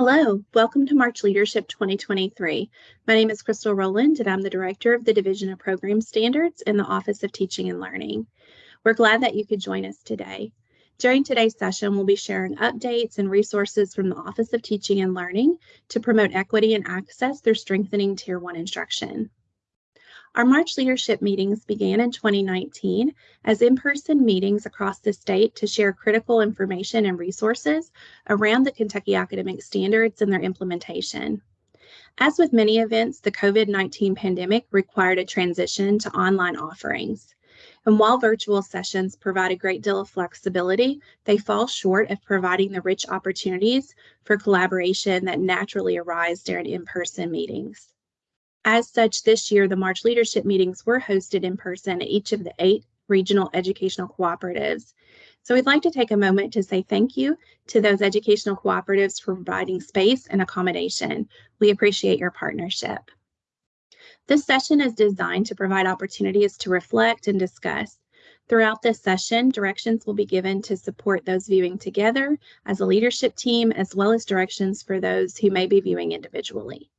Hello, welcome to March Leadership 2023. My name is Crystal Rowland and I'm the Director of the Division of Program Standards in the Office of Teaching and Learning. We're glad that you could join us today. During today's session, we'll be sharing updates and resources from the Office of Teaching and Learning to promote equity and access through strengthening Tier 1 instruction. Our March leadership meetings began in 2019 as in-person meetings across the state to share critical information and resources around the Kentucky academic standards and their implementation. As with many events, the COVID-19 pandemic required a transition to online offerings. And while virtual sessions provide a great deal of flexibility, they fall short of providing the rich opportunities for collaboration that naturally arise during in-person meetings. As such, this year, the March leadership meetings were hosted in person at each of the eight regional educational cooperatives. So we'd like to take a moment to say thank you to those educational cooperatives for providing space and accommodation. We appreciate your partnership. This session is designed to provide opportunities to reflect and discuss. Throughout this session, directions will be given to support those viewing together as a leadership team, as well as directions for those who may be viewing individually.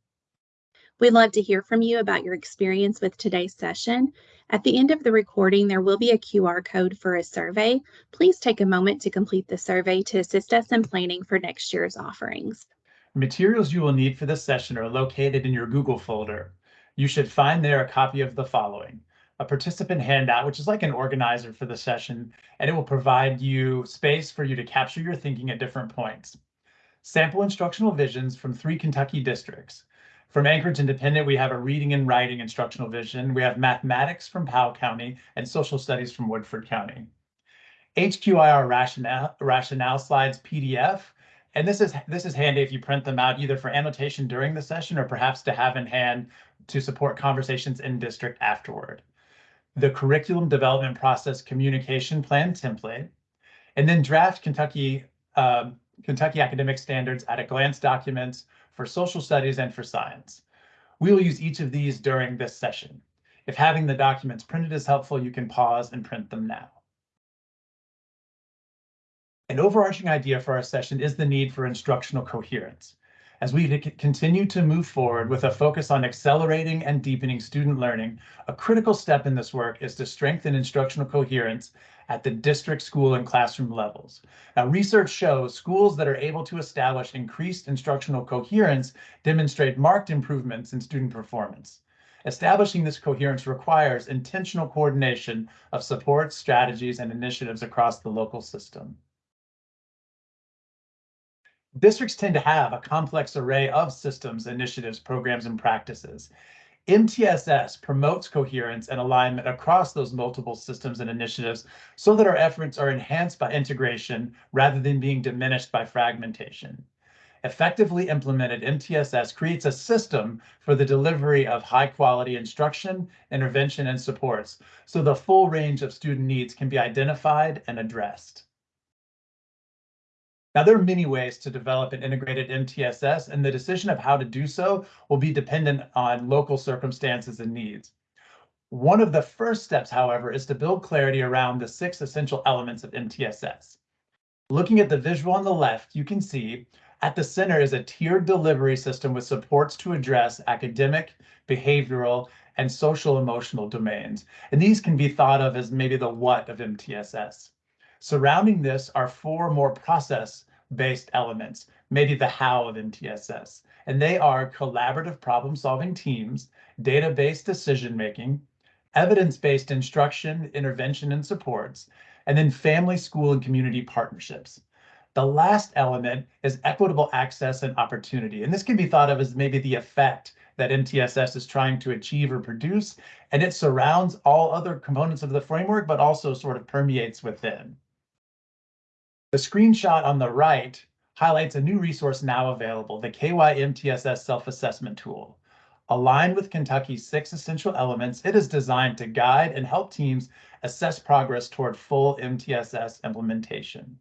We'd love to hear from you about your experience with today's session. At the end of the recording, there will be a QR code for a survey. Please take a moment to complete the survey to assist us in planning for next year's offerings. Materials you will need for this session are located in your Google folder. You should find there a copy of the following. A participant handout, which is like an organizer for the session, and it will provide you space for you to capture your thinking at different points. Sample instructional visions from three Kentucky districts. From Anchorage Independent, we have a reading and writing instructional vision. We have mathematics from Powell County and social studies from Woodford County. HQIR rationale, rationale slides PDF. And this is this is handy if you print them out either for annotation during the session or perhaps to have in hand to support conversations in district afterward. The curriculum development process communication plan template, and then draft Kentucky um, Kentucky academic standards at a glance documents for social studies and for science. We will use each of these during this session. If having the documents printed is helpful, you can pause and print them now. An overarching idea for our session is the need for instructional coherence. As we continue to move forward with a focus on accelerating and deepening student learning, a critical step in this work is to strengthen instructional coherence at the district, school, and classroom levels. Now, research shows schools that are able to establish increased instructional coherence demonstrate marked improvements in student performance. Establishing this coherence requires intentional coordination of supports, strategies, and initiatives across the local system. Districts tend to have a complex array of systems, initiatives, programs, and practices. MTSS promotes coherence and alignment across those multiple systems and initiatives so that our efforts are enhanced by integration rather than being diminished by fragmentation. Effectively implemented MTSS creates a system for the delivery of high quality instruction, intervention, and supports so the full range of student needs can be identified and addressed. Now, there are many ways to develop an integrated MTSS, and the decision of how to do so will be dependent on local circumstances and needs. One of the first steps, however, is to build clarity around the six essential elements of MTSS. Looking at the visual on the left, you can see at the center is a tiered delivery system with supports to address academic, behavioral, and social emotional domains. And these can be thought of as maybe the what of MTSS. Surrounding this are four more process-based elements, maybe the how of MTSS, and they are collaborative problem-solving teams, data-based decision-making, evidence-based instruction, intervention, and supports, and then family, school, and community partnerships. The last element is equitable access and opportunity. And this can be thought of as maybe the effect that MTSS is trying to achieve or produce, and it surrounds all other components of the framework, but also sort of permeates within. The screenshot on the right highlights a new resource now available, the KY MTSS Self-Assessment Tool. Aligned with Kentucky's six essential elements, it is designed to guide and help teams assess progress toward full MTSS implementation.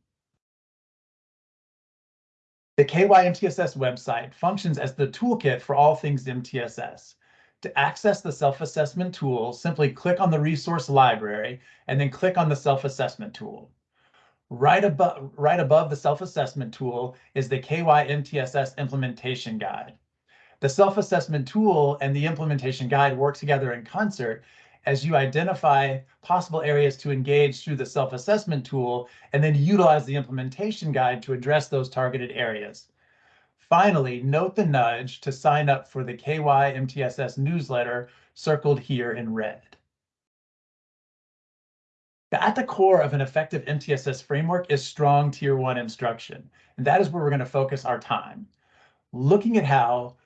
The KY MTSS website functions as the toolkit for all things MTSS. To access the self-assessment tool, simply click on the resource library and then click on the self-assessment tool. Right above, right above the self-assessment tool is the KYMTSS implementation guide. The self-assessment tool and the implementation guide work together in concert as you identify possible areas to engage through the self-assessment tool and then utilize the implementation guide to address those targeted areas. Finally, note the nudge to sign up for the KY MTSS newsletter circled here in red. At the core of an effective MTSS framework is strong tier one instruction. And that is where we're going to focus our time. Looking at how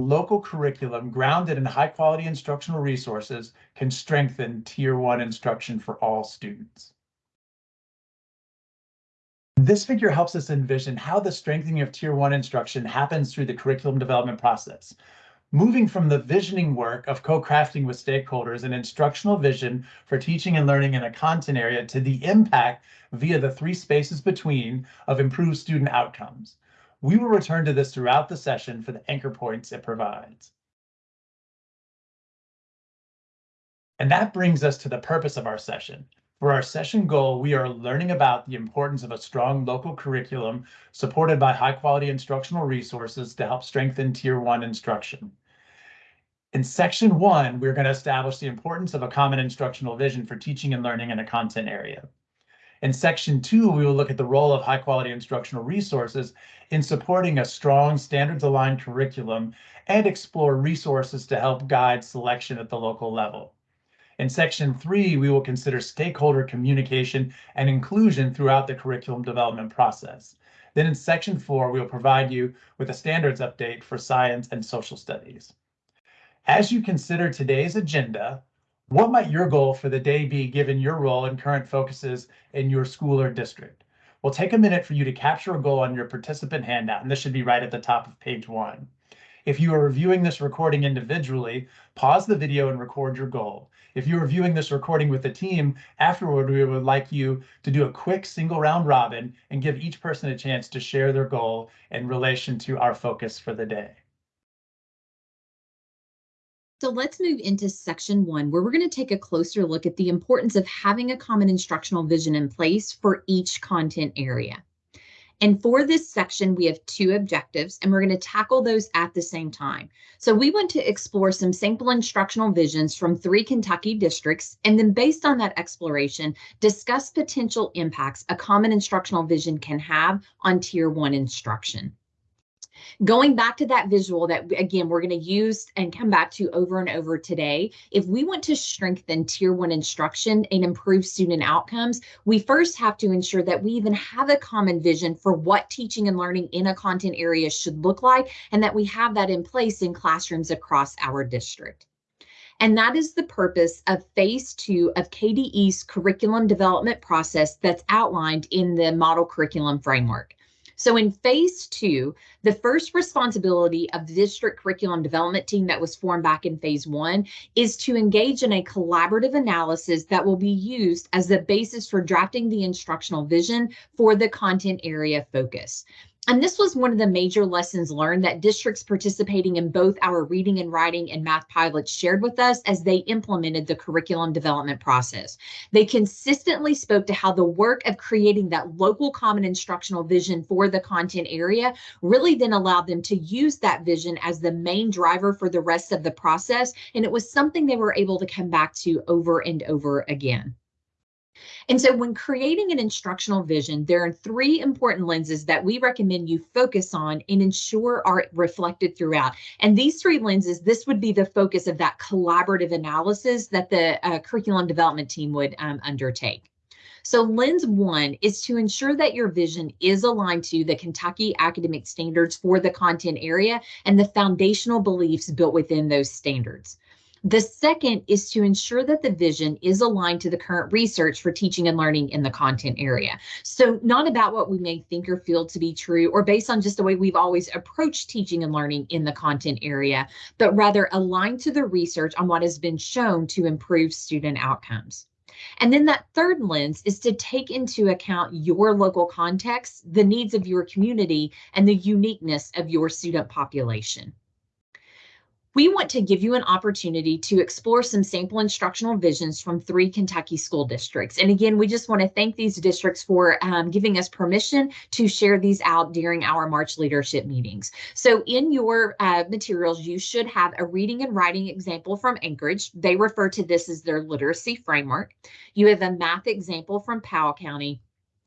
local curriculum grounded in high quality instructional resources can strengthen tier one instruction for all students. This figure helps us envision how the strengthening of tier one instruction happens through the curriculum development process. Moving from the visioning work of co-crafting with stakeholders an instructional vision for teaching and learning in a content area to the impact via the three spaces between of improved student outcomes. We will return to this throughout the session for the anchor points it provides. And that brings us to the purpose of our session. For our session goal, we are learning about the importance of a strong local curriculum supported by high quality instructional resources to help strengthen tier one instruction. In section one, we're going to establish the importance of a common instructional vision for teaching and learning in a content area. In section two, we will look at the role of high quality instructional resources in supporting a strong standards aligned curriculum and explore resources to help guide selection at the local level. In section three, we will consider stakeholder communication and inclusion throughout the curriculum development process. Then in section four, we will provide you with a standards update for science and social studies. As you consider today's agenda, what might your goal for the day be given your role and current focuses in your school or district? We'll take a minute for you to capture a goal on your participant handout, and this should be right at the top of page one. If you are reviewing this recording individually, pause the video and record your goal. If you are viewing this recording with the team, afterward, we would like you to do a quick single round robin and give each person a chance to share their goal in relation to our focus for the day. So let's move into section one, where we're going to take a closer look at the importance of having a common instructional vision in place for each content area. And for this section, we have two objectives, and we're going to tackle those at the same time. So we want to explore some sample instructional visions from three Kentucky districts, and then based on that exploration, discuss potential impacts a common instructional vision can have on tier one instruction. Going back to that visual that, again, we're going to use and come back to over and over today, if we want to strengthen tier one instruction and improve student outcomes, we first have to ensure that we even have a common vision for what teaching and learning in a content area should look like, and that we have that in place in classrooms across our district. And that is the purpose of phase two of KDE's curriculum development process that's outlined in the model curriculum framework. So in phase two, the first responsibility of the district curriculum development team that was formed back in phase one is to engage in a collaborative analysis that will be used as the basis for drafting the instructional vision for the content area focus. And this was one of the major lessons learned that districts participating in both our reading and writing and math pilots shared with us as they implemented the curriculum development process. They consistently spoke to how the work of creating that local common instructional vision for the content area really then allowed them to use that vision as the main driver for the rest of the process. And it was something they were able to come back to over and over again. And so when creating an instructional vision, there are three important lenses that we recommend you focus on and ensure are reflected throughout. And these three lenses, this would be the focus of that collaborative analysis that the uh, curriculum development team would um, undertake. So lens one is to ensure that your vision is aligned to the Kentucky academic standards for the content area and the foundational beliefs built within those standards. The second is to ensure that the vision is aligned to the current research for teaching and learning in the content area. So not about what we may think or feel to be true or based on just the way we've always approached teaching and learning in the content area, but rather aligned to the research on what has been shown to improve student outcomes. And then that third lens is to take into account your local context, the needs of your community, and the uniqueness of your student population. We want to give you an opportunity to explore some sample instructional visions from three Kentucky school districts. And again, we just want to thank these districts for um, giving us permission to share these out during our March leadership meetings. So in your uh, materials, you should have a reading and writing example from Anchorage. They refer to this as their literacy framework. You have a math example from Powell County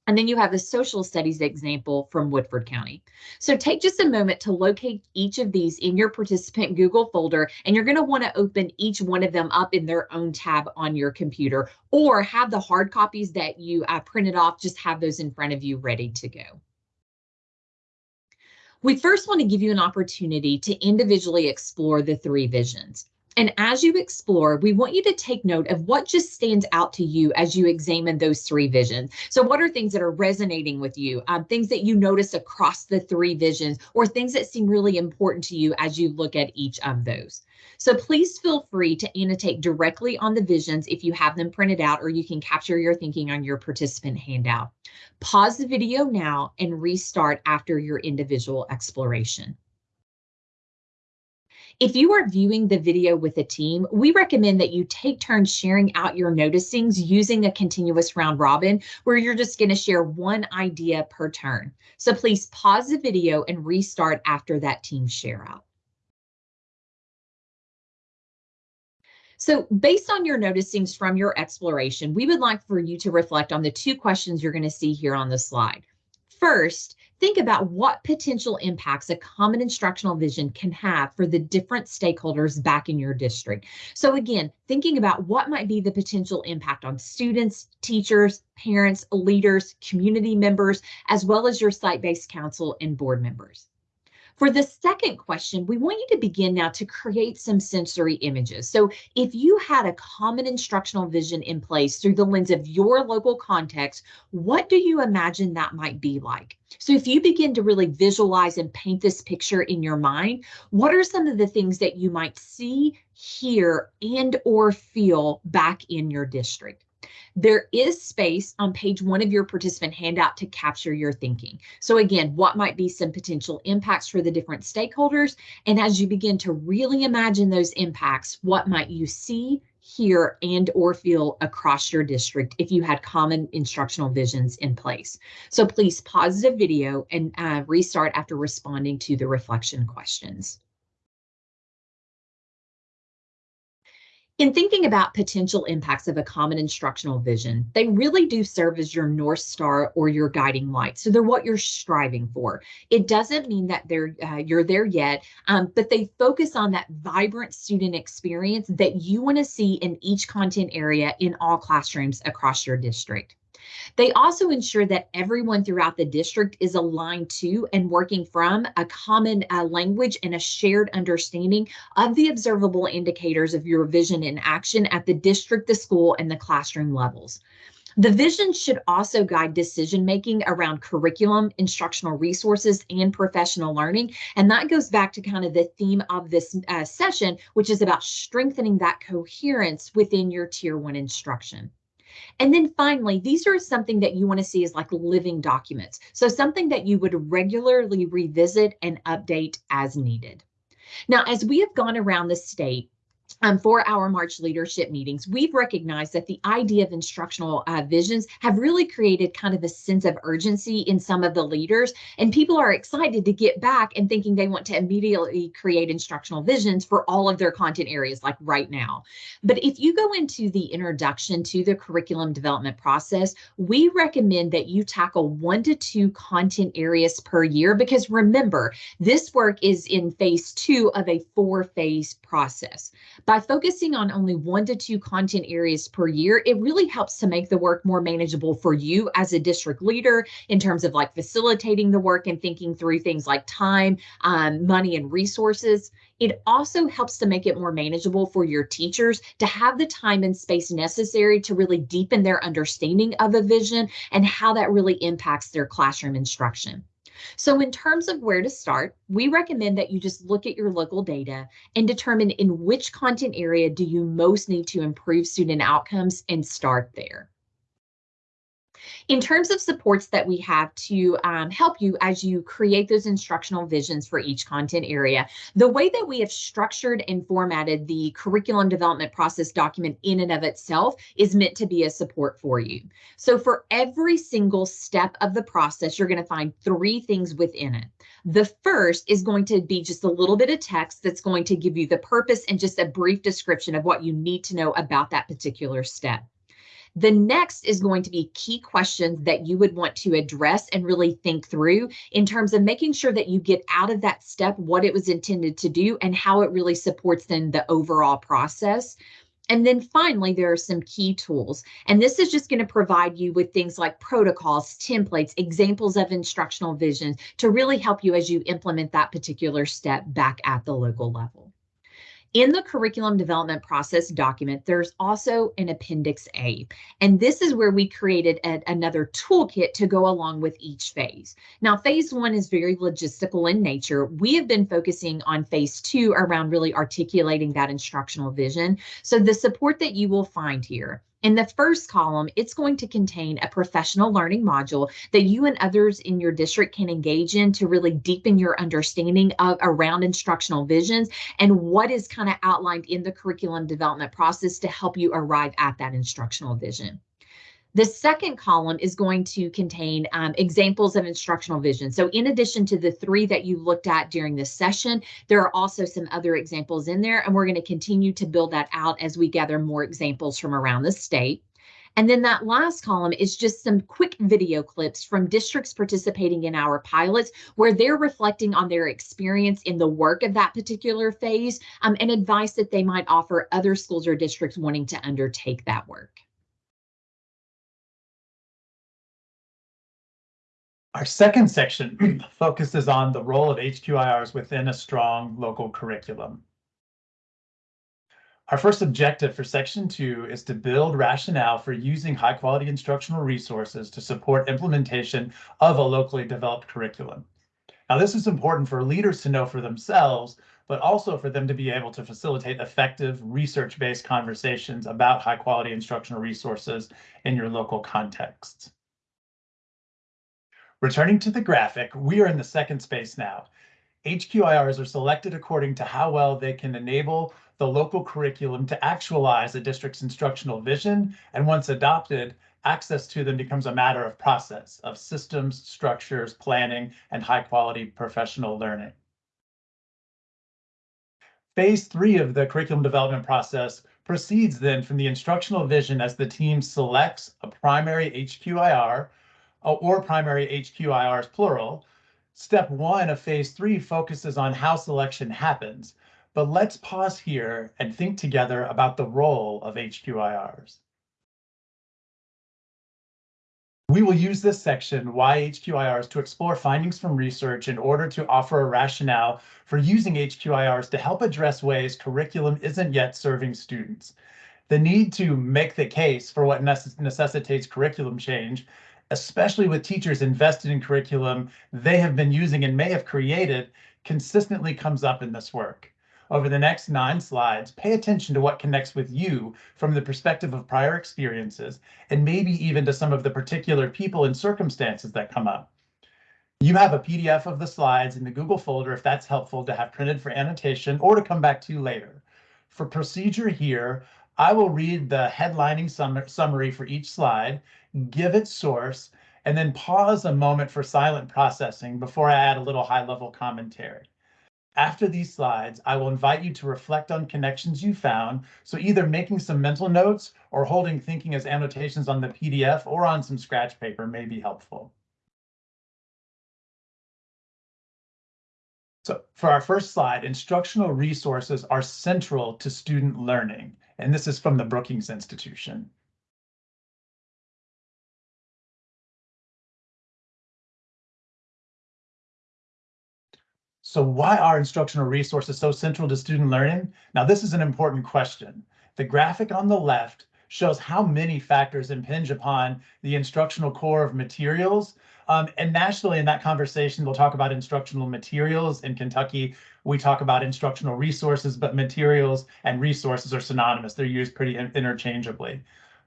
and then you have the social studies example from Woodford County. So take just a moment to locate each of these in your participant Google folder, and you're going to want to open each one of them up in their own tab on your computer or have the hard copies that you uh, printed off, just have those in front of you ready to go. We first want to give you an opportunity to individually explore the three visions. And as you explore, we want you to take note of what just stands out to you as you examine those three visions. So, what are things that are resonating with you, um, things that you notice across the three visions, or things that seem really important to you as you look at each of those? So, please feel free to annotate directly on the visions if you have them printed out, or you can capture your thinking on your participant handout. Pause the video now and restart after your individual exploration. If you are viewing the video with a team, we recommend that you take turns sharing out your noticings using a continuous round robin where you're just going to share one idea per turn. So please pause the video and restart after that team share out. So based on your noticings from your exploration, we would like for you to reflect on the two questions you're going to see here on the slide. First, think about what potential impacts a common instructional vision can have for the different stakeholders back in your district. So again, thinking about what might be the potential impact on students, teachers, parents, leaders, community members, as well as your site-based council and board members. For the second question, we want you to begin now to create some sensory images. So if you had a common instructional vision in place through the lens of your local context, what do you imagine that might be like? So if you begin to really visualize and paint this picture in your mind, what are some of the things that you might see, hear, and or feel back in your district? There is space on page one of your participant handout to capture your thinking. So again, what might be some potential impacts for the different stakeholders? And as you begin to really imagine those impacts, what might you see, hear, and or feel across your district if you had common instructional visions in place? So please pause the video and uh, restart after responding to the reflection questions. In thinking about potential impacts of a common instructional vision, they really do serve as your North Star or your guiding light. So they're what you're striving for. It doesn't mean that they're uh, you're there yet, um, but they focus on that vibrant student experience that you want to see in each content area in all classrooms across your district. They also ensure that everyone throughout the district is aligned to and working from a common uh, language and a shared understanding of the observable indicators of your vision in action at the district, the school, and the classroom levels. The vision should also guide decision making around curriculum, instructional resources, and professional learning. And that goes back to kind of the theme of this uh, session, which is about strengthening that coherence within your tier one instruction. And then finally, these are something that you want to see as like living documents. So something that you would regularly revisit and update as needed. Now, as we have gone around the state, um, for our March leadership meetings, we've recognized that the idea of instructional uh, visions have really created kind of a sense of urgency in some of the leaders, and people are excited to get back and thinking they want to immediately create instructional visions for all of their content areas, like right now. But if you go into the introduction to the curriculum development process, we recommend that you tackle one to two content areas per year because remember, this work is in phase two of a four phase process. By focusing on only one to two content areas per year, it really helps to make the work more manageable for you as a district leader in terms of like facilitating the work and thinking through things like time, um, money, and resources. It also helps to make it more manageable for your teachers to have the time and space necessary to really deepen their understanding of a vision and how that really impacts their classroom instruction. So in terms of where to start, we recommend that you just look at your local data and determine in which content area do you most need to improve student outcomes and start there. In terms of supports that we have to um, help you as you create those instructional visions for each content area, the way that we have structured and formatted the curriculum development process document in and of itself is meant to be a support for you. So for every single step of the process, you're going to find three things within it. The first is going to be just a little bit of text that's going to give you the purpose and just a brief description of what you need to know about that particular step. The next is going to be key questions that you would want to address and really think through in terms of making sure that you get out of that step what it was intended to do and how it really supports then the overall process. And then finally, there are some key tools. And this is just going to provide you with things like protocols, templates, examples of instructional visions to really help you as you implement that particular step back at the local level. In the curriculum development process document, there's also an Appendix A, and this is where we created a, another toolkit to go along with each phase. Now, phase one is very logistical in nature. We have been focusing on phase two around really articulating that instructional vision. So the support that you will find here in the first column, it's going to contain a professional learning module that you and others in your district can engage in to really deepen your understanding of around instructional visions and what is kind of outlined in the curriculum development process to help you arrive at that instructional vision. The second column is going to contain um, examples of instructional vision. So in addition to the three that you looked at during this session, there are also some other examples in there, and we're going to continue to build that out as we gather more examples from around the state. And then that last column is just some quick video clips from districts participating in our pilots where they're reflecting on their experience in the work of that particular phase um, and advice that they might offer other schools or districts wanting to undertake that work. Our second section focuses on the role of HQIRs within a strong local curriculum. Our first objective for section two is to build rationale for using high quality instructional resources to support implementation of a locally developed curriculum. Now, this is important for leaders to know for themselves, but also for them to be able to facilitate effective research-based conversations about high quality instructional resources in your local contexts. Returning to the graphic, we are in the second space now. HQIRs are selected according to how well they can enable the local curriculum to actualize a district's instructional vision, and once adopted, access to them becomes a matter of process, of systems, structures, planning, and high quality professional learning. Phase three of the curriculum development process proceeds then from the instructional vision as the team selects a primary HQIR Uh, or primary HQIRs plural. Step one of phase three focuses on how selection happens, but let's pause here and think together about the role of HQIRs. We will use this section, Why HQIRs, to explore findings from research in order to offer a rationale for using HQIRs to help address ways curriculum isn't yet serving students. The need to make the case for what necess necessitates curriculum change especially with teachers invested in curriculum they have been using and may have created, consistently comes up in this work. Over the next nine slides, pay attention to what connects with you from the perspective of prior experiences, and maybe even to some of the particular people and circumstances that come up. You have a PDF of the slides in the Google folder if that's helpful to have printed for annotation or to come back to later. For procedure here, I will read the headlining sum summary for each slide, give its source, and then pause a moment for silent processing before I add a little high-level commentary. After these slides, I will invite you to reflect on connections you found, so either making some mental notes or holding thinking as annotations on the PDF or on some scratch paper may be helpful. So for our first slide, instructional resources are central to student learning, and this is from the Brookings Institution. So why are instructional resources so central to student learning? Now, this is an important question. The graphic on the left shows how many factors impinge upon the instructional core of materials. Um, and nationally in that conversation, we'll talk about instructional materials. In Kentucky, we talk about instructional resources, but materials and resources are synonymous. They're used pretty interchangeably.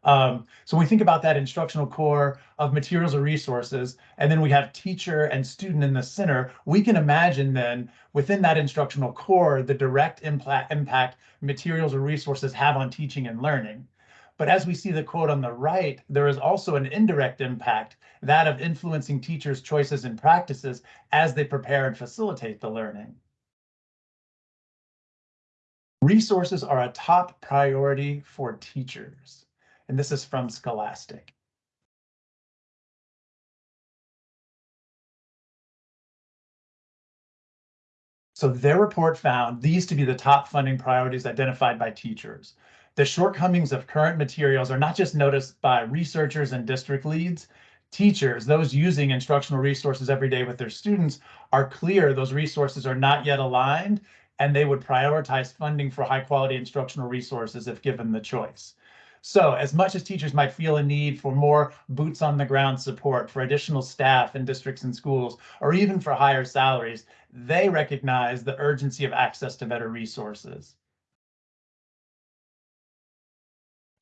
Um, so we think about that instructional core of materials or resources, and then we have teacher and student in the center, we can imagine then within that instructional core, the direct impact materials or resources have on teaching and learning. But as we see the quote on the right, there is also an indirect impact, that of influencing teachers' choices and practices as they prepare and facilitate the learning. Resources are a top priority for teachers, and this is from Scholastic. So their report found these to be the top funding priorities identified by teachers. The shortcomings of current materials are not just noticed by researchers and district leads, teachers, those using instructional resources every day with their students, are clear those resources are not yet aligned and they would prioritize funding for high quality instructional resources if given the choice. So as much as teachers might feel a need for more boots on the ground support for additional staff in districts and schools, or even for higher salaries, they recognize the urgency of access to better resources.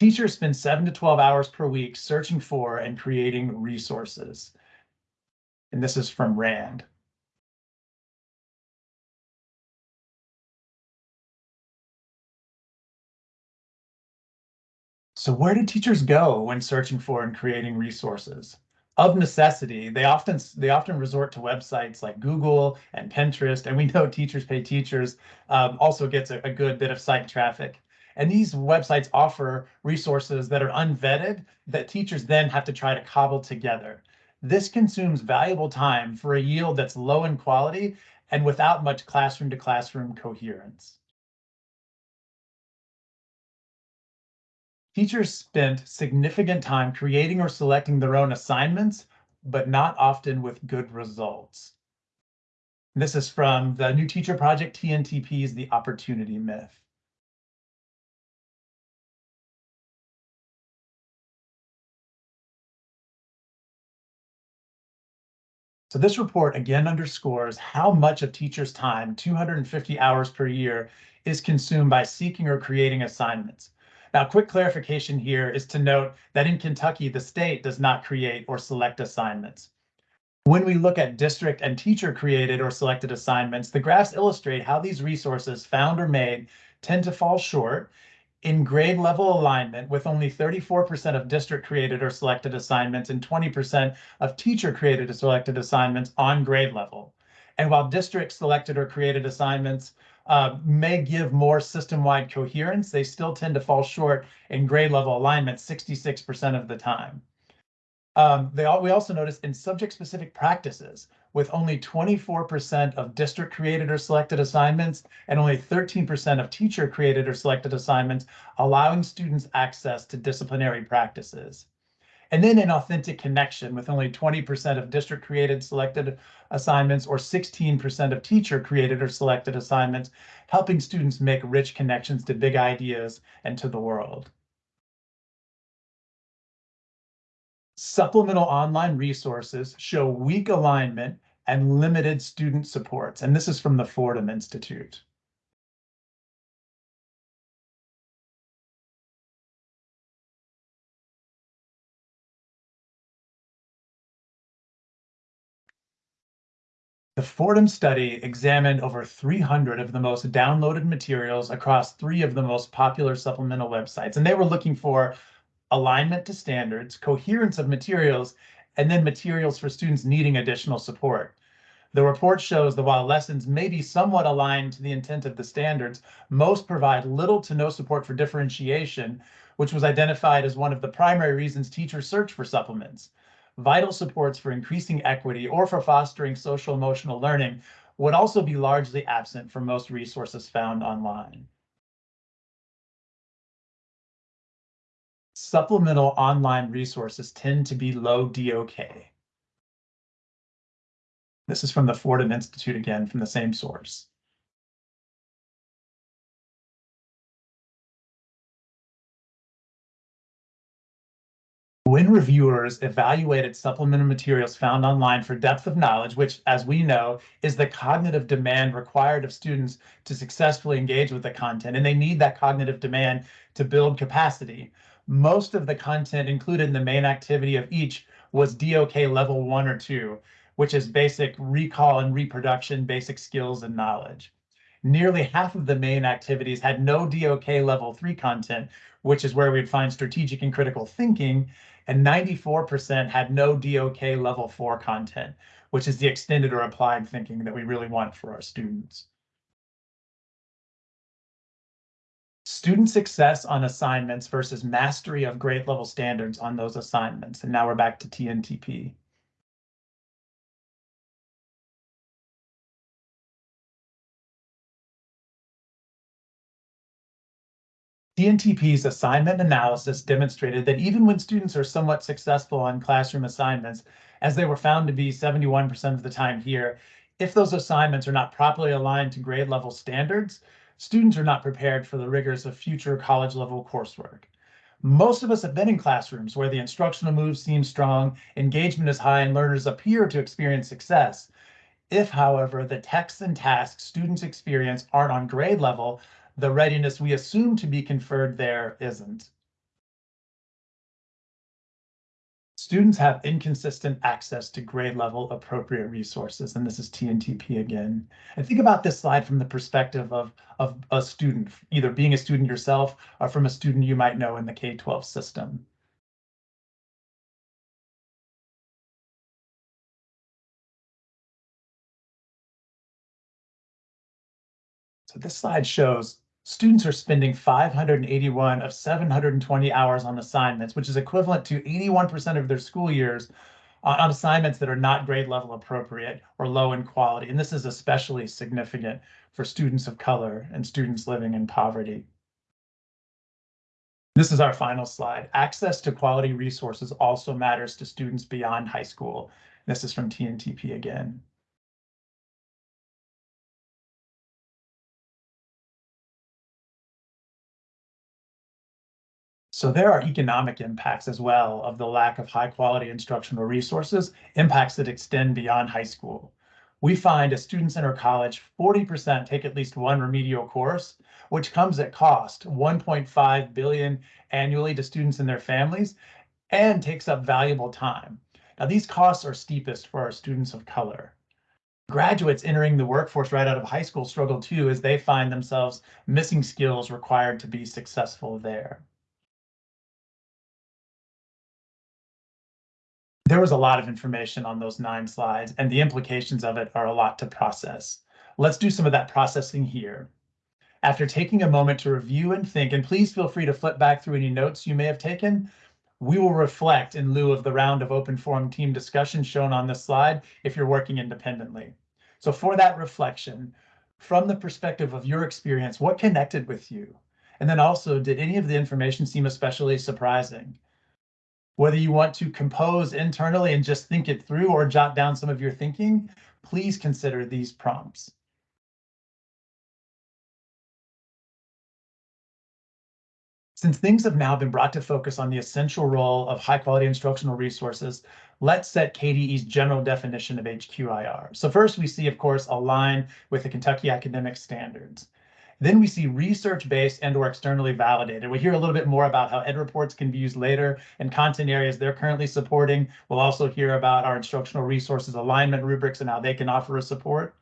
Teachers spend seven to 12 hours per week searching for and creating resources. And this is from RAND. So where do teachers go when searching for and creating resources? Of necessity, they often they often resort to websites like Google and Pinterest, and we know teachers pay teachers um, also gets a, a good bit of site traffic. And these websites offer resources that are unvetted that teachers then have to try to cobble together. This consumes valuable time for a yield that's low in quality and without much classroom to classroom coherence. Teachers spent significant time creating or selecting their own assignments, but not often with good results. This is from the New Teacher Project TNTP's The Opportunity Myth. So this report again underscores how much of teachers' time, 250 hours per year, is consumed by seeking or creating assignments. Now, quick clarification here is to note that in Kentucky, the state does not create or select assignments. When we look at district and teacher created or selected assignments, the graphs illustrate how these resources found or made tend to fall short in grade level alignment with only 34% of district created or selected assignments and 20% of teacher created or selected assignments on grade level. And while district selected or created assignments uh, may give more system-wide coherence, they still tend to fall short in grade level alignment 66% of the time. Um, they all, we also noticed in subject-specific practices, with only 24% of district created or selected assignments and only 13% of teacher created or selected assignments, allowing students access to disciplinary practices. And then an authentic connection with only 20% of district created selected assignments or 16% of teacher created or selected assignments, helping students make rich connections to big ideas and to the world. Supplemental online resources show weak alignment and limited student supports. And this is from the Fordham Institute. The Fordham study examined over 300 of the most downloaded materials across three of the most popular supplemental websites, and they were looking for alignment to standards, coherence of materials, and then materials for students needing additional support. The report shows that while lessons may be somewhat aligned to the intent of the standards, most provide little to no support for differentiation, which was identified as one of the primary reasons teachers search for supplements. Vital supports for increasing equity or for fostering social emotional learning would also be largely absent from most resources found online. Supplemental online resources tend to be low DOK. This is from the Fordham Institute again, from the same source. When reviewers evaluated supplemental materials found online for depth of knowledge, which, as we know, is the cognitive demand required of students to successfully engage with the content, and they need that cognitive demand to build capacity. Most of the content included in the main activity of each was DOK level one or two, which is basic recall and reproduction, basic skills and knowledge. Nearly half of the main activities had no DOK level three content, which is where we'd find strategic and critical thinking, and 94% had no DOK level four content, which is the extended or applied thinking that we really want for our students. Student success on assignments versus mastery of grade level standards on those assignments. And now we're back to TNTP. TNTP's assignment analysis demonstrated that even when students are somewhat successful on classroom assignments, as they were found to be 71% of the time here, if those assignments are not properly aligned to grade level standards, students are not prepared for the rigors of future college level coursework. Most of us have been in classrooms where the instructional moves seem strong, engagement is high, and learners appear to experience success. If, however, the texts and tasks students experience aren't on grade level, the readiness we assume to be conferred there isn't. Students have inconsistent access to grade level appropriate resources, and this is TNTP again. And think about this slide from the perspective of, of a student, either being a student yourself or from a student you might know in the K-12 system. So this slide shows students are spending 581 of 720 hours on assignments, which is equivalent to 81% of their school years uh, on assignments that are not grade level appropriate or low in quality. And this is especially significant for students of color and students living in poverty. This is our final slide. Access to quality resources also matters to students beyond high school. This is from TNTP again. So there are economic impacts as well of the lack of high quality instructional resources, impacts that extend beyond high school. We find as students enter college, 40% take at least one remedial course, which comes at cost 1.5 billion annually to students and their families and takes up valuable time. Now these costs are steepest for our students of color. Graduates entering the workforce right out of high school struggle too as they find themselves missing skills required to be successful there. There was a lot of information on those nine slides, and the implications of it are a lot to process. Let's do some of that processing here. After taking a moment to review and think, and please feel free to flip back through any notes you may have taken, we will reflect in lieu of the round of open forum team discussion shown on this slide if you're working independently. So for that reflection, from the perspective of your experience, what connected with you? And then also, did any of the information seem especially surprising? Whether you want to compose internally and just think it through or jot down some of your thinking, please consider these prompts. Since things have now been brought to focus on the essential role of high quality instructional resources, let's set KDE's general definition of HQIR. So first we see, of course, align with the Kentucky academic standards. Then we see research-based and or externally validated. We hear a little bit more about how EdReports can be used later and content areas they're currently supporting. We'll also hear about our instructional resources alignment rubrics and how they can offer us support.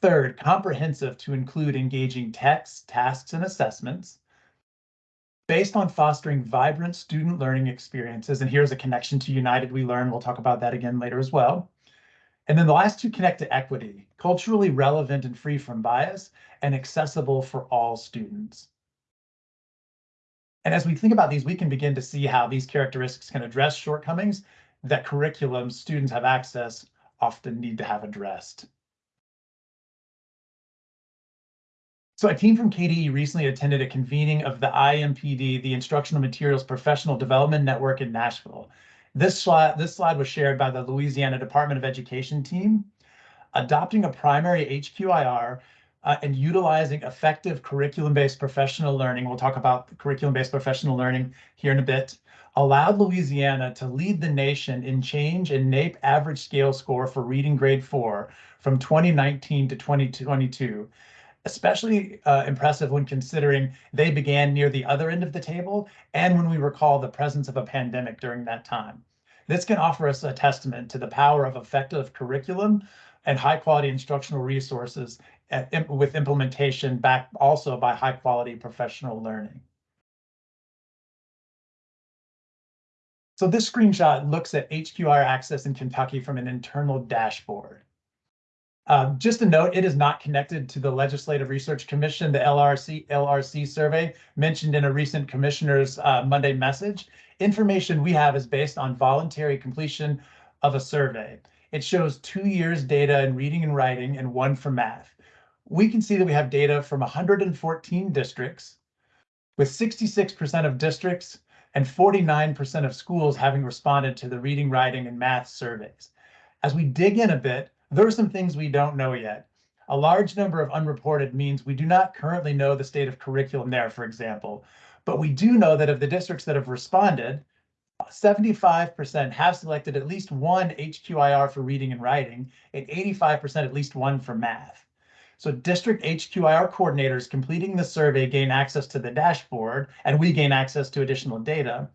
Third, comprehensive to include engaging texts, tasks, and assessments based on fostering vibrant student learning experiences. And here's a connection to United We Learn. We'll talk about that again later as well. And then the last two connect to equity, culturally relevant and free from bias, and accessible for all students. And as we think about these, we can begin to see how these characteristics can address shortcomings that curriculum students have access often need to have addressed. So a team from KDE recently attended a convening of the IMPD, the Instructional Materials Professional Development Network in Nashville. This slide, this slide was shared by the Louisiana Department of Education team. Adopting a primary HQIR uh, and utilizing effective curriculum-based professional learning, we'll talk about curriculum-based professional learning here in a bit, allowed Louisiana to lead the nation in change in NAEP average scale score for reading grade four from 2019 to 2022 especially uh, impressive when considering they began near the other end of the table and when we recall the presence of a pandemic during that time. This can offer us a testament to the power of effective curriculum and high quality instructional resources at, with implementation backed also by high quality professional learning. So this screenshot looks at HQR access in Kentucky from an internal dashboard. Um, just a note, it is not connected to the Legislative Research Commission, the LRC LRC survey mentioned in a recent commissioner's uh, Monday message. Information we have is based on voluntary completion of a survey. It shows two years data in reading and writing and one for math. We can see that we have data from 114 districts with 66% of districts and 49% of schools having responded to the reading, writing, and math surveys. As we dig in a bit, there are some things we don't know yet. A large number of unreported means we do not currently know the state of curriculum there, for example. But we do know that of the districts that have responded, 75% have selected at least one HQIR for reading and writing, and 85% at least one for math. So district HQIR coordinators completing the survey gain access to the dashboard, and we gain access to additional data.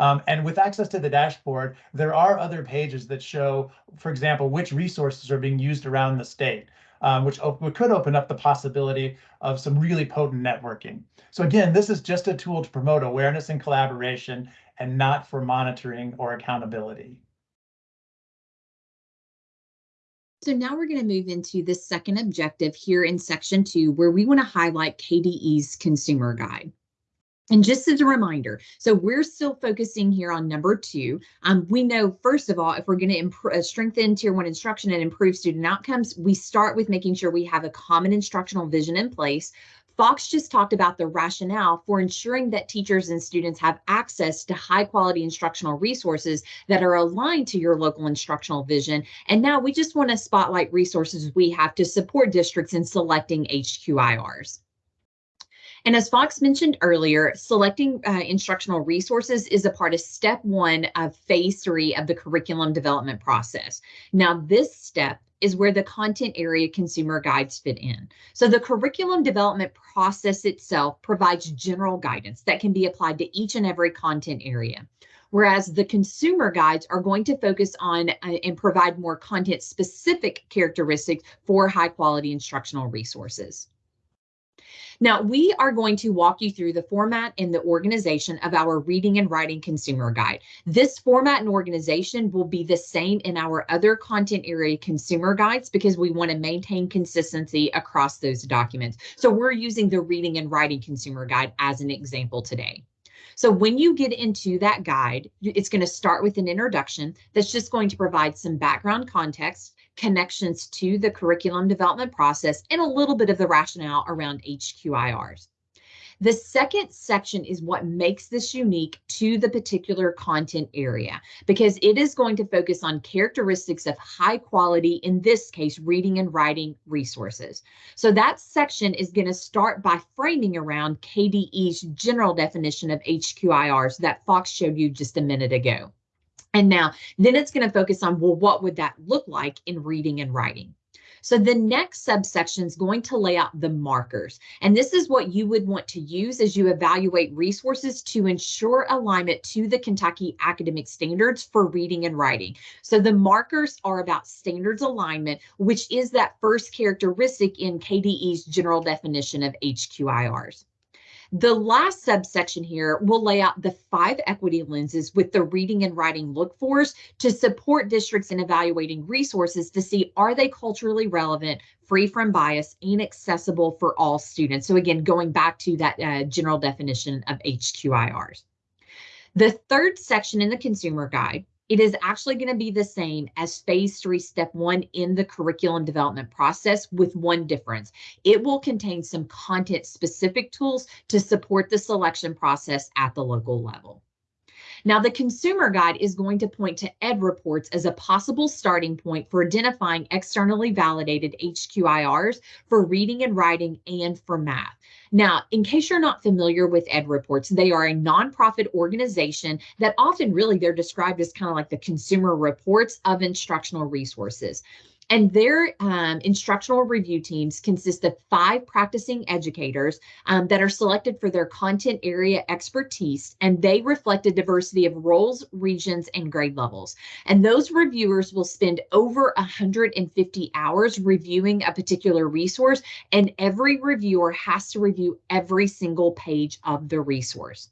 Um, and with access to the dashboard, there are other pages that show, for example, which resources are being used around the state, um, which, which could open up the possibility of some really potent networking. So again, this is just a tool to promote awareness and collaboration and not for monitoring or accountability. So now we're going to move into the second objective here in section two, where we want to highlight KDE's consumer guide. And just as a reminder, so we're still focusing here on number two. Um, we know, first of all, if we're going to uh, strengthen tier one instruction and improve student outcomes, we start with making sure we have a common instructional vision in place. Fox just talked about the rationale for ensuring that teachers and students have access to high quality instructional resources that are aligned to your local instructional vision. And now we just want to spotlight resources we have to support districts in selecting HQIRs. And as Fox mentioned earlier, selecting uh, instructional resources is a part of step one of phase three of the curriculum development process. Now, this step is where the content area consumer guides fit in. So the curriculum development process itself provides general guidance that can be applied to each and every content area. Whereas the consumer guides are going to focus on uh, and provide more content specific characteristics for high quality instructional resources. Now, we are going to walk you through the format and the organization of our reading and writing consumer guide. This format and organization will be the same in our other content area consumer guides because we want to maintain consistency across those documents. So we're using the reading and writing consumer guide as an example today. So when you get into that guide, it's going to start with an introduction that's just going to provide some background context connections to the curriculum development process, and a little bit of the rationale around HQIRs. The second section is what makes this unique to the particular content area because it is going to focus on characteristics of high quality, in this case, reading and writing resources. So that section is going to start by framing around KDE's general definition of HQIRs that Fox showed you just a minute ago. And now, then it's going to focus on, well, what would that look like in reading and writing? So the next subsection is going to lay out the markers. And this is what you would want to use as you evaluate resources to ensure alignment to the Kentucky academic standards for reading and writing. So the markers are about standards alignment, which is that first characteristic in KDE's general definition of HQIRs. The last subsection here will lay out the five equity lenses with the reading and writing look fors to support districts in evaluating resources to see are they culturally relevant, free from bias, and accessible for all students. So again, going back to that uh, general definition of HQIRs. The third section in the consumer guide it is actually going to be the same as phase three, step one in the curriculum development process with one difference. It will contain some content specific tools to support the selection process at the local level. Now, the consumer guide is going to point to EdReports as a possible starting point for identifying externally validated HQIRs for reading and writing and for math. Now, in case you're not familiar with EdReports, they are a nonprofit organization that often really they're described as kind of like the consumer reports of instructional resources. And their um, instructional review teams consist of five practicing educators um, that are selected for their content area expertise, and they reflect a diversity of roles, regions, and grade levels. And those reviewers will spend over 150 hours reviewing a particular resource, and every reviewer has to review every single page of the resource.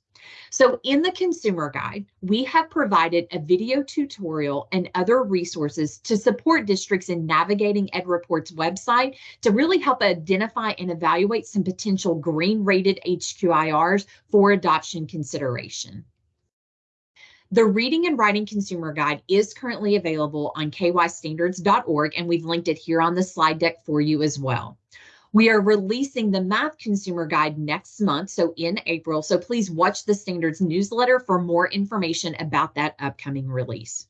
So in the consumer guide, we have provided a video tutorial and other resources to support districts in navigating EdReports' website to really help identify and evaluate some potential green rated HQIRs for adoption consideration. The Reading and Writing Consumer Guide is currently available on kystandards.org, and we've linked it here on the slide deck for you as well. We are releasing the Math Consumer Guide next month, so in April. So please watch the Standards newsletter for more information about that upcoming release.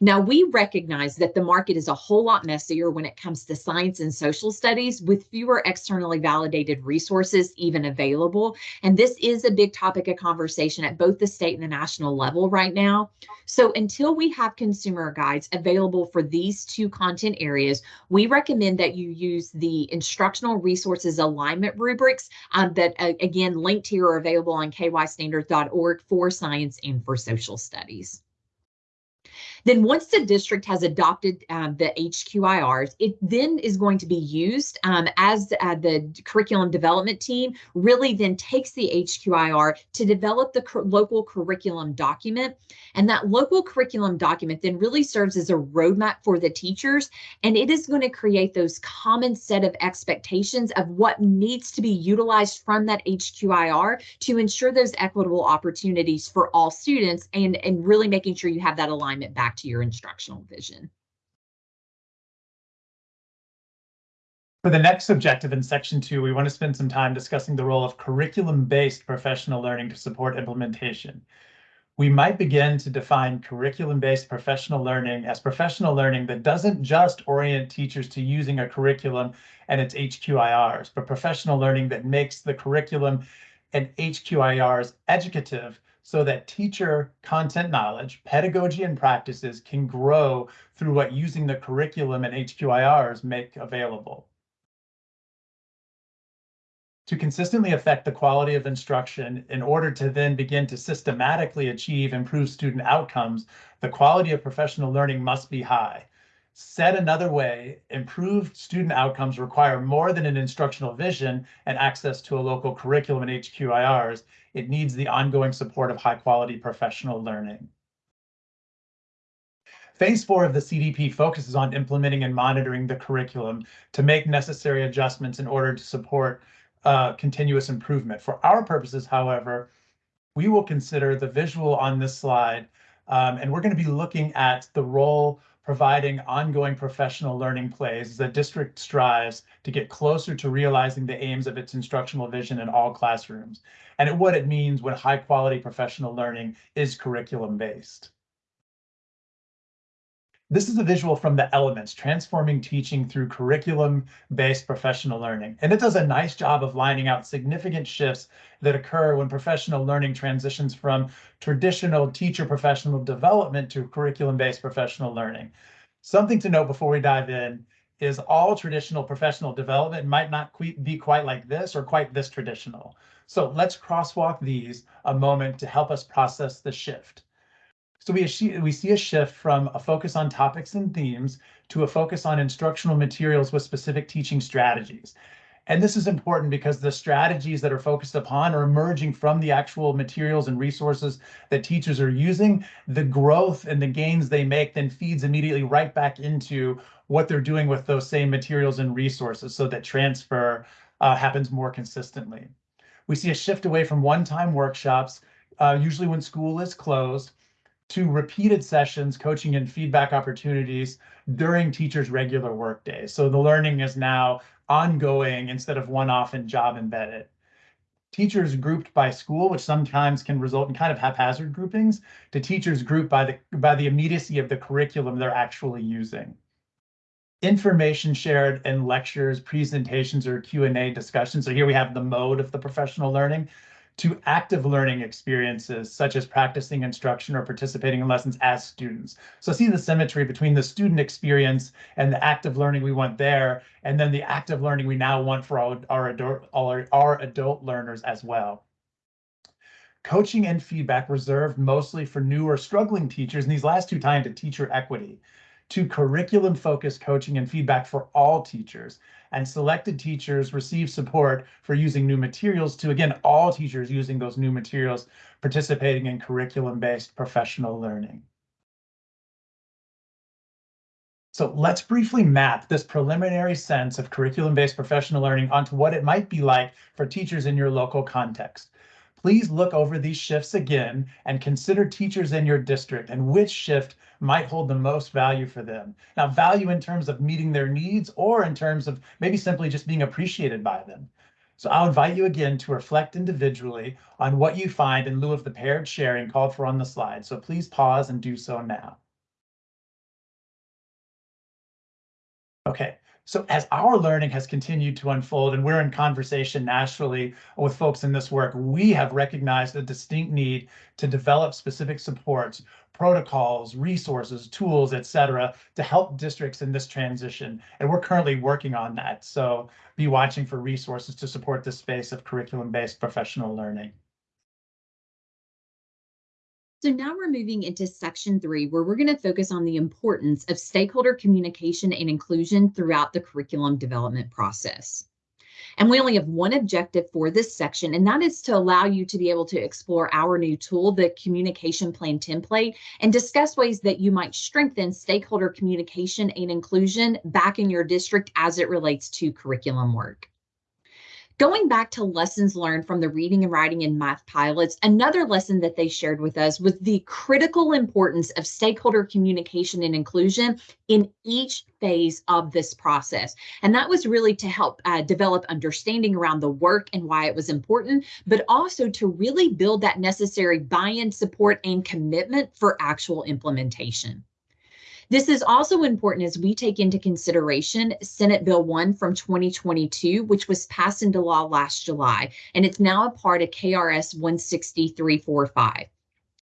Now, we recognize that the market is a whole lot messier when it comes to science and social studies with fewer externally validated resources even available. And this is a big topic of conversation at both the state and the national level right now. So until we have consumer guides available for these two content areas, we recommend that you use the instructional resources alignment rubrics um, that, uh, again, linked here are available on kystandards.org for science and for social studies. Then once the district has adopted um, the HQIRs, it then is going to be used um, as uh, the curriculum development team really then takes the HQIR to develop the local curriculum document. And that local curriculum document then really serves as a roadmap for the teachers. And it is going to create those common set of expectations of what needs to be utilized from that HQIR to ensure those equitable opportunities for all students and, and really making sure you have that alignment back to your instructional vision. For the next objective in section two, we want to spend some time discussing the role of curriculum-based professional learning to support implementation. We might begin to define curriculum-based professional learning as professional learning that doesn't just orient teachers to using a curriculum and its HQIRs, but professional learning that makes the curriculum and HQIRs educative so that teacher content knowledge, pedagogy, and practices can grow through what using the curriculum and HQIRs make available. To consistently affect the quality of instruction in order to then begin to systematically achieve improved student outcomes, the quality of professional learning must be high. Said another way, improved student outcomes require more than an instructional vision and access to a local curriculum and HQIRs. It needs the ongoing support of high quality professional learning. Phase four of the CDP focuses on implementing and monitoring the curriculum to make necessary adjustments in order to support uh, continuous improvement. For our purposes, however, we will consider the visual on this slide, um, and we're going to be looking at the role providing ongoing professional learning plays, the district strives to get closer to realizing the aims of its instructional vision in all classrooms and what it means when high quality professional learning is curriculum based. This is a visual from the elements, transforming teaching through curriculum-based professional learning. And it does a nice job of lining out significant shifts that occur when professional learning transitions from traditional teacher professional development to curriculum-based professional learning. Something to note before we dive in is all traditional professional development might not be quite like this or quite this traditional. So let's crosswalk these a moment to help us process the shift. So we, we see a shift from a focus on topics and themes to a focus on instructional materials with specific teaching strategies. And this is important because the strategies that are focused upon are emerging from the actual materials and resources that teachers are using. The growth and the gains they make then feeds immediately right back into what they're doing with those same materials and resources so that transfer uh, happens more consistently. We see a shift away from one-time workshops, uh, usually when school is closed, to repeated sessions, coaching and feedback opportunities during teachers' regular work days. So the learning is now ongoing instead of one-off and job embedded. Teachers grouped by school, which sometimes can result in kind of haphazard groupings, to teachers grouped by the by the immediacy of the curriculum they're actually using. Information shared in lectures, presentations, or Q&A discussions. So here we have the mode of the professional learning to active learning experiences such as practicing instruction or participating in lessons as students. So see the symmetry between the student experience and the active learning we want there, and then the active learning we now want for our, our, adult, our, our adult learners as well. Coaching and feedback reserved mostly for new or struggling teachers, and these last two tie into teacher equity to curriculum focused coaching and feedback for all teachers. And selected teachers receive support for using new materials to, again, all teachers using those new materials, participating in curriculum based professional learning. So let's briefly map this preliminary sense of curriculum based professional learning onto what it might be like for teachers in your local context. Please look over these shifts again and consider teachers in your district and which shift might hold the most value for them. Now, value in terms of meeting their needs or in terms of maybe simply just being appreciated by them. So I'll invite you again to reflect individually on what you find in lieu of the paired sharing called for on the slide. So please pause and do so now. Okay, so as our learning has continued to unfold and we're in conversation nationally with folks in this work, we have recognized a distinct need to develop specific supports, protocols, resources, tools, et cetera, to help districts in this transition. And we're currently working on that. So be watching for resources to support this space of curriculum-based professional learning. So now we're moving into section three, where we're going to focus on the importance of stakeholder communication and inclusion throughout the curriculum development process. And we only have one objective for this section, and that is to allow you to be able to explore our new tool, the communication plan template, and discuss ways that you might strengthen stakeholder communication and inclusion back in your district as it relates to curriculum work. Going back to lessons learned from the reading and writing and math pilots, another lesson that they shared with us was the critical importance of stakeholder communication and inclusion in each phase of this process. And that was really to help uh, develop understanding around the work and why it was important, but also to really build that necessary buy-in support and commitment for actual implementation. This is also important as we take into consideration Senate Bill 1 from 2022, which was passed into law last July, and it's now a part of KRS 16345.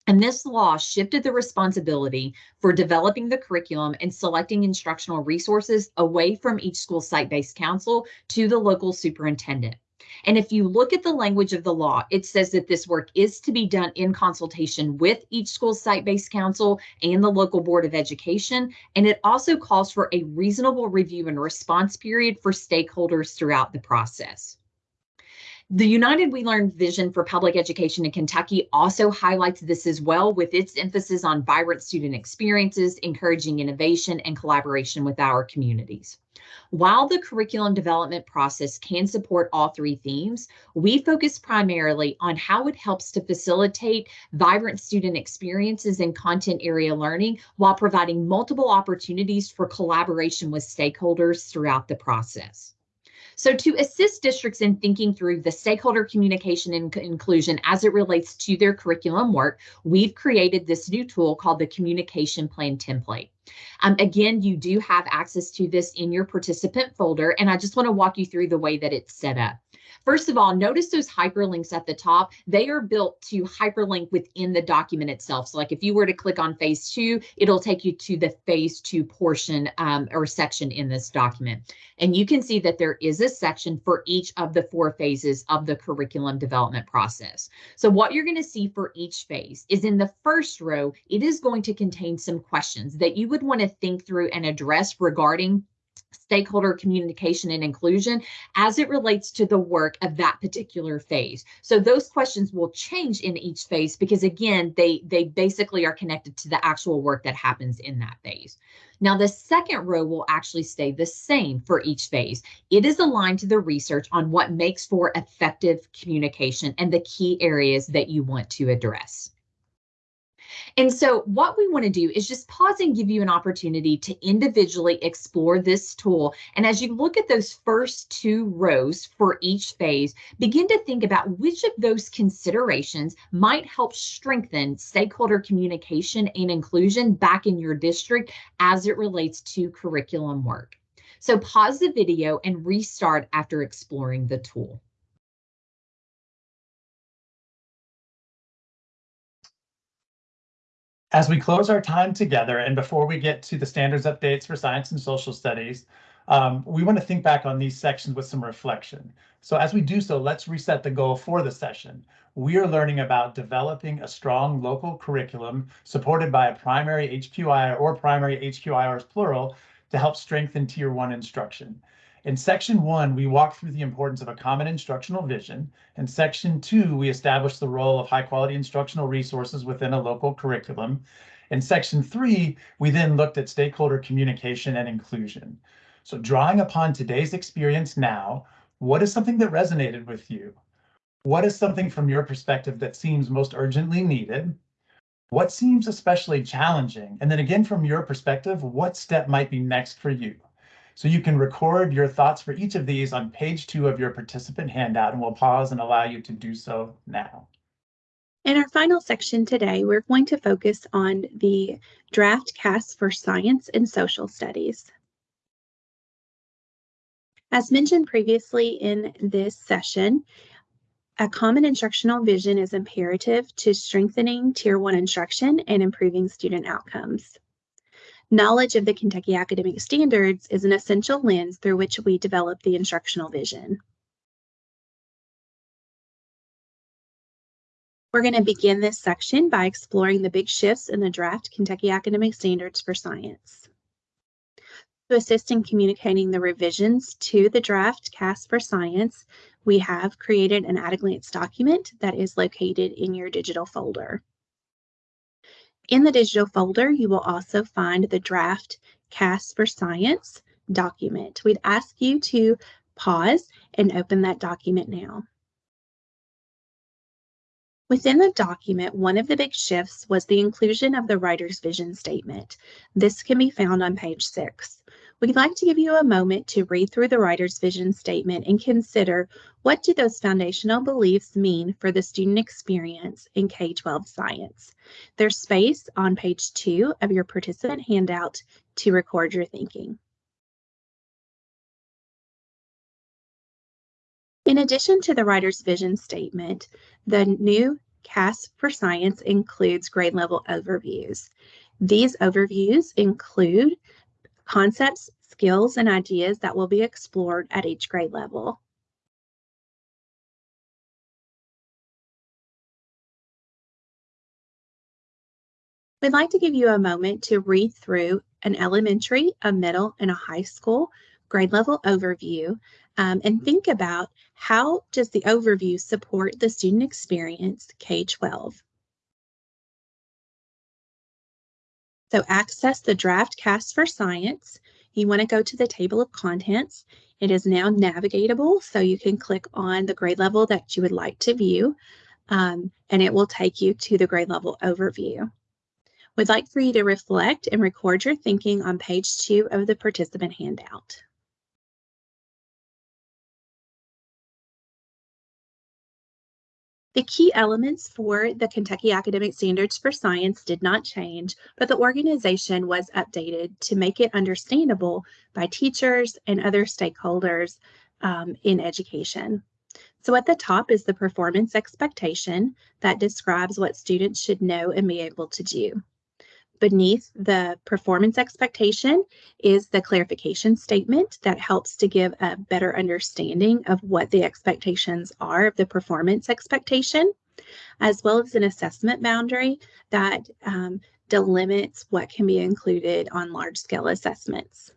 And this law shifted the responsibility for developing the curriculum and selecting instructional resources away from each school site-based council to the local superintendent. And if you look at the language of the law, it says that this work is to be done in consultation with each school site-based council and the local board of education. And it also calls for a reasonable review and response period for stakeholders throughout the process. The United We Learn vision for public education in Kentucky also highlights this as well with its emphasis on vibrant student experiences, encouraging innovation and collaboration with our communities. While the curriculum development process can support all three themes, we focus primarily on how it helps to facilitate vibrant student experiences and content area learning while providing multiple opportunities for collaboration with stakeholders throughout the process. So to assist districts in thinking through the stakeholder communication and inclusion as it relates to their curriculum work, we've created this new tool called the Communication Plan Template. Um, again, you do have access to this in your participant folder, and I just want to walk you through the way that it's set up. First of all, notice those hyperlinks at the top. They are built to hyperlink within the document itself. So like if you were to click on phase two, it'll take you to the phase two portion um, or section in this document. And you can see that there is a section for each of the four phases of the curriculum development process. So what you're going to see for each phase is in the first row, it is going to contain some questions that you would want to think through and address regarding stakeholder communication and inclusion as it relates to the work of that particular phase. So those questions will change in each phase because again, they, they basically are connected to the actual work that happens in that phase. Now the second row will actually stay the same for each phase. It is aligned to the research on what makes for effective communication and the key areas that you want to address. And so what we want to do is just pause and give you an opportunity to individually explore this tool. And as you look at those first two rows for each phase, begin to think about which of those considerations might help strengthen stakeholder communication and inclusion back in your district as it relates to curriculum work. So pause the video and restart after exploring the tool. As we close our time together and before we get to the standards updates for science and social studies, um, we want to think back on these sections with some reflection. So as we do so, let's reset the goal for the session. We are learning about developing a strong local curriculum supported by a primary HQI or primary HQIRs plural to help strengthen tier one instruction. In section one, we walk through the importance of a common instructional vision. In section two, we establish the role of high quality instructional resources within a local curriculum. In section three, we then looked at stakeholder communication and inclusion. So drawing upon today's experience now, what is something that resonated with you? What is something from your perspective that seems most urgently needed? What seems especially challenging? And then again, from your perspective, what step might be next for you? So you can record your thoughts for each of these on page two of your participant handout, and we'll pause and allow you to do so now. In our final section today, we're going to focus on the draft KAS for Science and Social Studies. As mentioned previously in this session, a common instructional vision is imperative to strengthening Tier 1 instruction and improving student outcomes. Knowledge of the Kentucky Academic Standards is an essential lens through which we develop the instructional vision. We're going to begin this section by exploring the big shifts in the draft Kentucky Academic Standards for Science. To assist in communicating the revisions to the draft KAS for Science, we have created an at-a-glance document that is located in your digital folder. In the digital folder, you will also find the draft KAS for Science document. We'd ask you to pause and open that document now. Within the document, one of the big shifts was the inclusion of the writer's vision statement. This can be found on page six. We'd like to give you a moment to read through the writer's vision statement and consider what do those foundational beliefs mean for the student experience in K-12 science. There's space on page two of your participant handout to record your thinking. In addition to the writer's vision statement, the new KAS for Science includes grade level overviews. These overviews include concepts, skills, and ideas that will be explored at each grade level. We'd like to give you a moment to read through an elementary, a middle, and a high school grade level overview um, and think about how does the overview support the student experience K-12. So access the draft KAS for science. You want to go to the table of contents. It is now navigatable, so you can click on the grade level that you would like to view, um, and it will take you to the grade level overview. We'd like for you to reflect and record your thinking on page two of the participant handout. The key elements for the Kentucky Academic Standards for Science did not change, but the organization was updated to make it understandable by teachers and other stakeholders um, in education. So at the top is the performance expectation that describes what students should know and be able to do beneath the performance expectation is the clarification statement that helps to give a better understanding of what the expectations are of the performance expectation, as well as an assessment boundary that um, delimits what can be included on large scale assessments.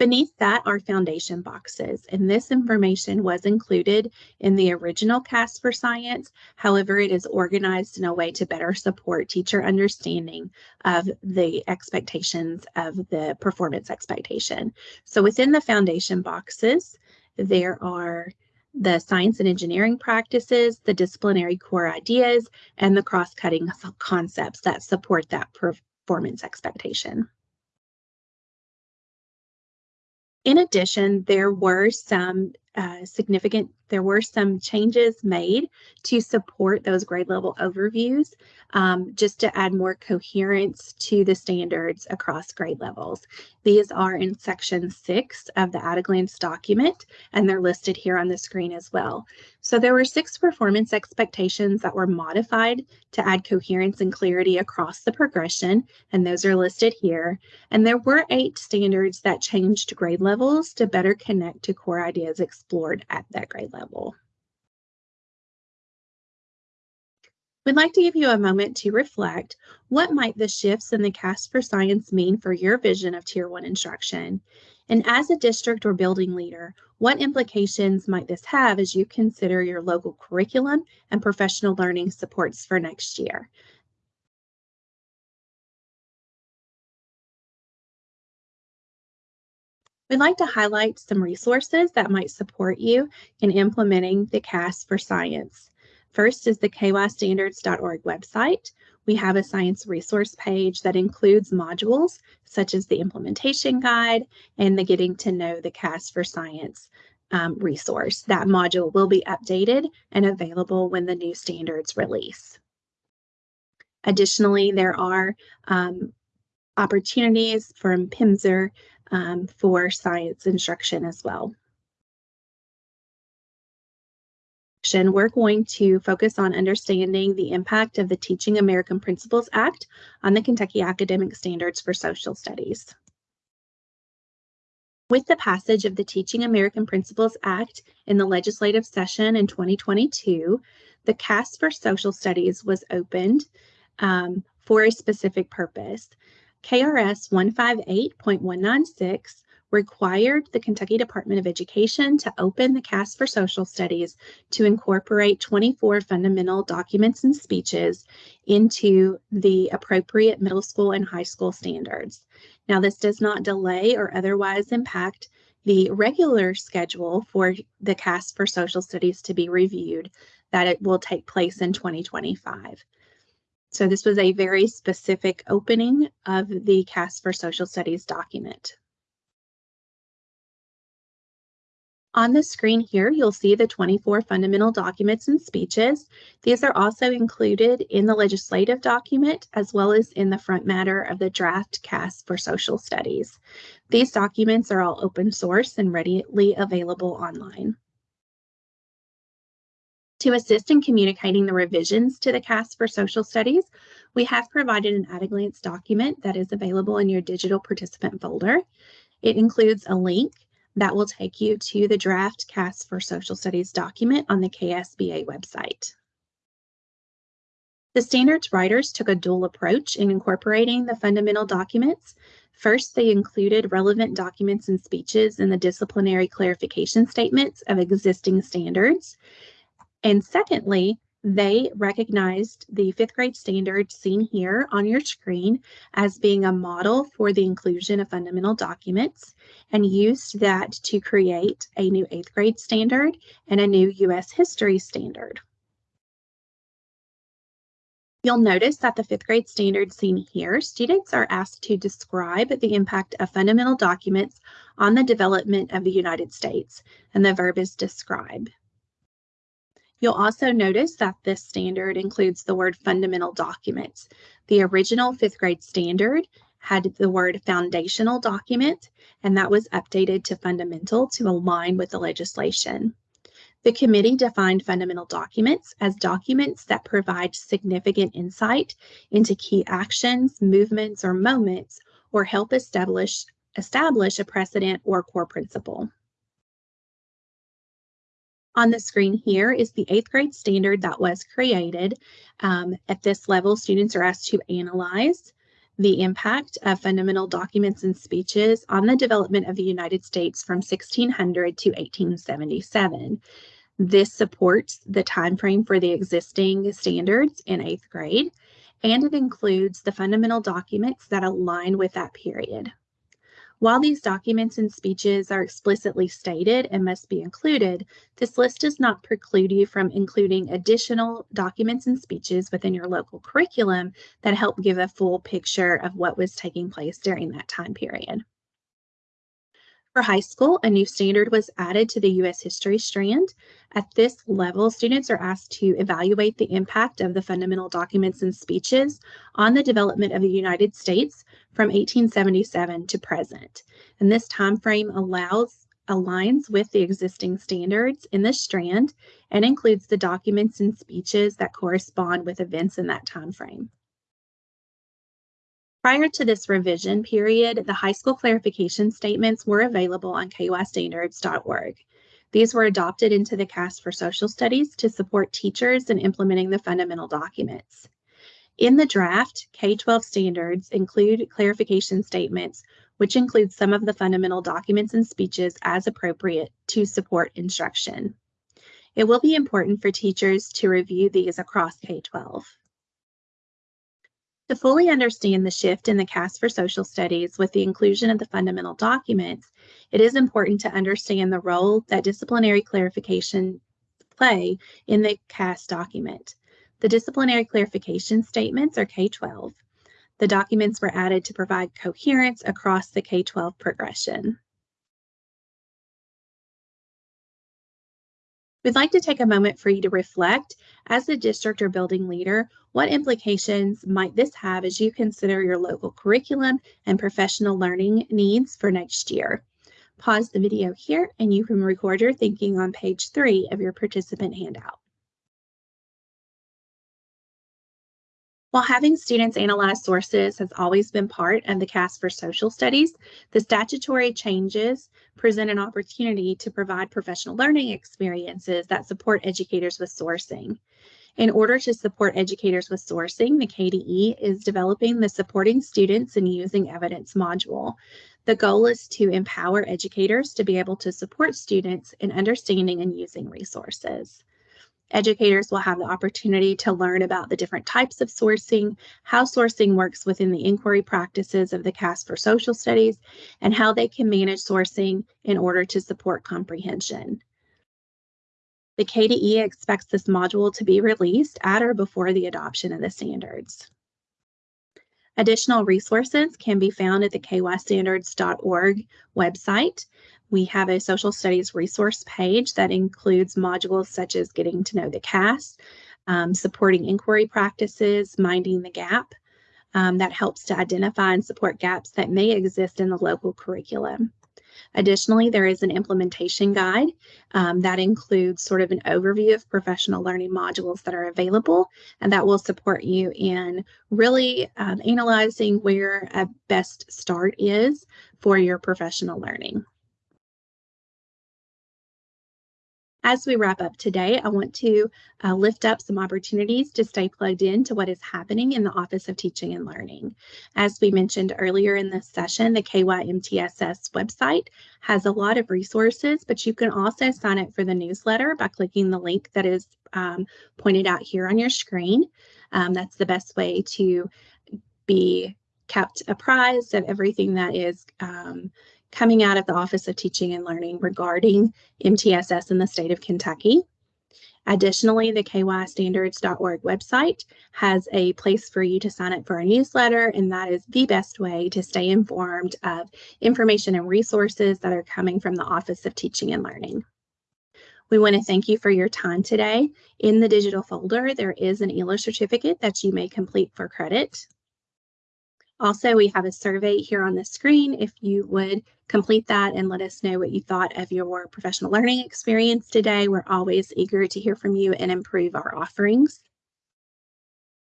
Beneath that are foundation boxes, and this information was included in the original KAS for Science. However, it is organized in a way to better support teacher understanding of the expectations of the performance expectation. So within the foundation boxes, there are the science and engineering practices, the disciplinary core ideas, and the cross-cutting concepts that support that performance expectation. In addition, there were some uh, significant, there were some changes made to support those grade level overviews, um, just to add more coherence to the standards across grade levels. These are in section six of the at-a-glance document, and they're listed here on the screen as well. So there were six performance expectations that were modified to add coherence and clarity across the progression, and those are listed here. And there were eight standards that changed grade levels to better connect to core ideas explored at that grade level. We'd like to give you a moment to reflect what might the shifts in the KAS for Science mean for your vision of Tier 1 instruction? And as a district or building leader, what implications might this have as you consider your local curriculum and professional learning supports for next year? We'd like to highlight some resources that might support you in implementing the KAS for Science. First is the kystandards.org website. We have a science resource page that includes modules such as the implementation guide and the getting to know the KAS for Science um, resource. That module will be updated and available when the new standards release. Additionally, there are um, opportunities from PIMSER um, for science instruction as well. We're going to focus on understanding the impact of the Teaching American Principles Act on the Kentucky Academic Standards for Social Studies. With the passage of the Teaching American Principles Act in the legislative session in 2022, the KAS for Social Studies was opened um, for a specific purpose. KRS 158.196 required the Kentucky Department of Education to open the KAS for Social Studies to incorporate 24 fundamental documents and speeches into the appropriate middle school and high school standards. Now, this does not delay or otherwise impact the regular schedule for the KAS for Social Studies to be reviewed that it will take place in 2025. So this was a very specific opening of the KAS for Social Studies document. On the screen here, you'll see the 24 fundamental documents and speeches. These are also included in the legislative document as well as in the front matter of the draft KAS for Social Studies. These documents are all open source and readily available online. To assist in communicating the revisions to the KAS for Social Studies, we have provided an at-a-glance document that is available in your digital participant folder. It includes a link that will take you to the draft KAS for Social Studies document on the KSBA website. The standards writers took a dual approach in incorporating the fundamental documents. First, they included relevant documents and speeches in the disciplinary clarification statements of existing standards. And secondly, they recognized the fifth grade standard seen here on your screen as being a model for the inclusion of fundamental documents and used that to create a new eighth grade standard and a new U.S. history standard. You'll notice that the fifth grade standard seen here, students are asked to describe the impact of fundamental documents on the development of the United States, and the verb is describe. You'll also notice that this standard includes the word fundamental documents. The original fifth grade standard had the word foundational document, and that was updated to fundamental to align with the legislation. The committee defined fundamental documents as documents that provide significant insight into key actions, movements, or moments, or help establish, establish a precedent or core principle. On the screen here is the eighth grade standard that was created. Um, at this level, students are asked to analyze the impact of fundamental documents and speeches on the development of the United States from 1600 to 1877. This supports the time frame for the existing standards in eighth grade, and it includes the fundamental documents that align with that period. While these documents and speeches are explicitly stated and must be included, this list does not preclude you from including additional documents and speeches within your local curriculum that help give a full picture of what was taking place during that time period. For high school, a new standard was added to the U.S. history strand. At this level, students are asked to evaluate the impact of the fundamental documents and speeches on the development of the United States from 1877 to present. And this time frame allows aligns with the existing standards in the strand and includes the documents and speeches that correspond with events in that time frame. Prior to this revision period, the high school clarification statements were available on kystandards.org. These were adopted into the KAS for Social Studies to support teachers in implementing the fundamental documents. In the draft, K-12 standards include clarification statements, which include some of the fundamental documents and speeches as appropriate to support instruction. It will be important for teachers to review these across K-12. To fully understand the shift in the KAS for social studies with the inclusion of the fundamental documents, it is important to understand the role that disciplinary clarification play in the KAS document. The disciplinary clarification statements are K-12. The documents were added to provide coherence across the K-12 progression. We'd like to take a moment for you to reflect as a district or building leader, what implications might this have as you consider your local curriculum and professional learning needs for next year? Pause the video here and you can record your thinking on page three of your participant handout. While having students analyze sources has always been part of the KAS for Social Studies, the statutory changes present an opportunity to provide professional learning experiences that support educators with sourcing. In order to support educators with sourcing, the KDE is developing the Supporting Students in Using Evidence module. The goal is to empower educators to be able to support students in understanding and using resources. Educators will have the opportunity to learn about the different types of sourcing, how sourcing works within the inquiry practices of the KAS for Social Studies, and how they can manage sourcing in order to support comprehension. The KDE expects this module to be released at or before the adoption of the standards. Additional resources can be found at the kystandards.org website. We have a social studies resource page that includes modules such as getting to know the KAS, um, supporting inquiry practices, minding the gap. Um, that helps to identify and support gaps that may exist in the local curriculum. Additionally, there is an implementation guide um, that includes sort of an overview of professional learning modules that are available, and that will support you in really um, analyzing where a best start is for your professional learning. As we wrap up today, I want to uh, lift up some opportunities to stay plugged in to what is happening in the Office of Teaching and Learning. As we mentioned earlier in this session, the KYMTSS website has a lot of resources, but you can also sign up for the newsletter by clicking the link that is um, pointed out here on your screen. Um, that's the best way to be kept apprised of everything that is um, coming out of the Office of Teaching and Learning regarding MTSS in the state of Kentucky. Additionally, the kystandards.org website has a place for you to sign up for a newsletter, and that is the best way to stay informed of information and resources that are coming from the Office of Teaching and Learning. We want to thank you for your time today. In the digital folder, there is an ELA certificate that you may complete for credit. Also, we have a survey here on the screen. If you would complete that and let us know what you thought of your professional learning experience today, we're always eager to hear from you and improve our offerings.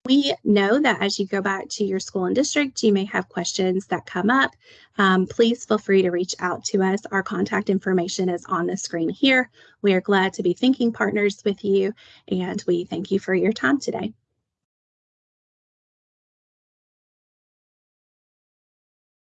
We know that as you go back to your school and district, you may have questions that come up. Um, please feel free to reach out to us. Our contact information is on the screen here. We are glad to be thinking partners with you, and we thank you for your time today.